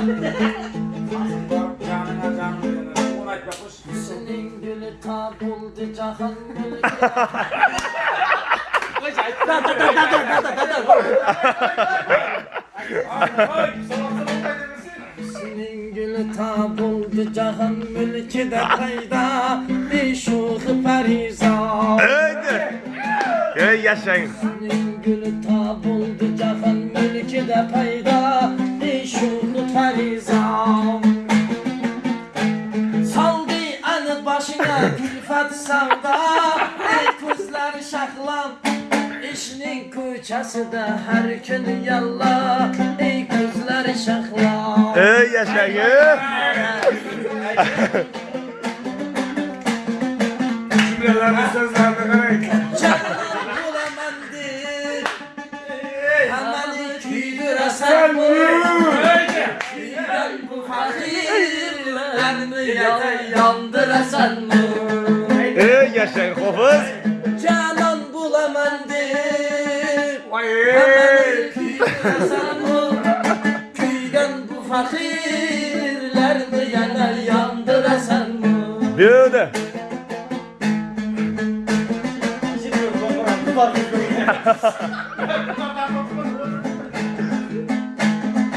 Senin gülü ta buldu cahan mülkü de payda bir şuhu periza. Öyle. Ey yaşayın. Senin gülü ta buldu cahan mülkü de payda külfet savda Ey kızlar şahlan. İşinin küçesi de her gün yalla. Ey kızlar şahlan. Ey yaşayın. Cümlelerini sözlerini karayın. Canım bulamandı Hemen bu Küyden bu fakirlerini yan- yandırasan mı Ey yaşayın hafız. Canan bulamandı Vay. Hemen küydüresen bu Küyden bu fakirlerini yanar yandırasan mı Böyle.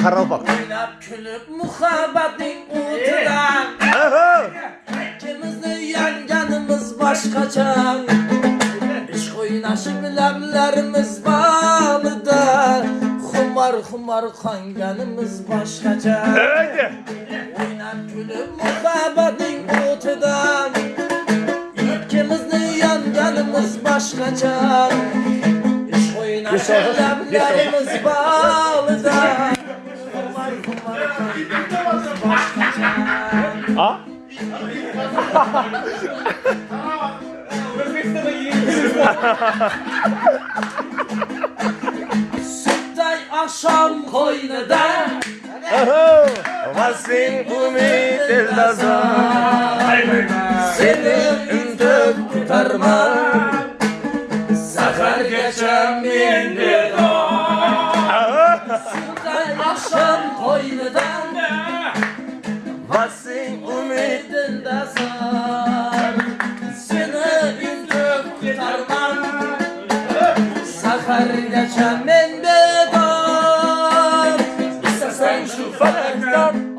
Karal bak. Oynap külüp muhabbetin uğruna Aha. İkimizin yanganımız başkaça İş oynaşıp ləblərimiz balıda Xumar xumar kanganımız başkaça Öyle. Oynap gülüp muhabbetin uğruna İkimizin yanganımız başkaça İş oynaşıp ləblərimiz balıda Ha? Süttay akşam koynada. Vasin umid eldazan. Seni üntüp kurtarma Sefer geçen Aha. Aşkın koynudan Varsın umidinde sar Seni üzdüm kurtarmam. Sakar geçen mende dar İstersen şu felekten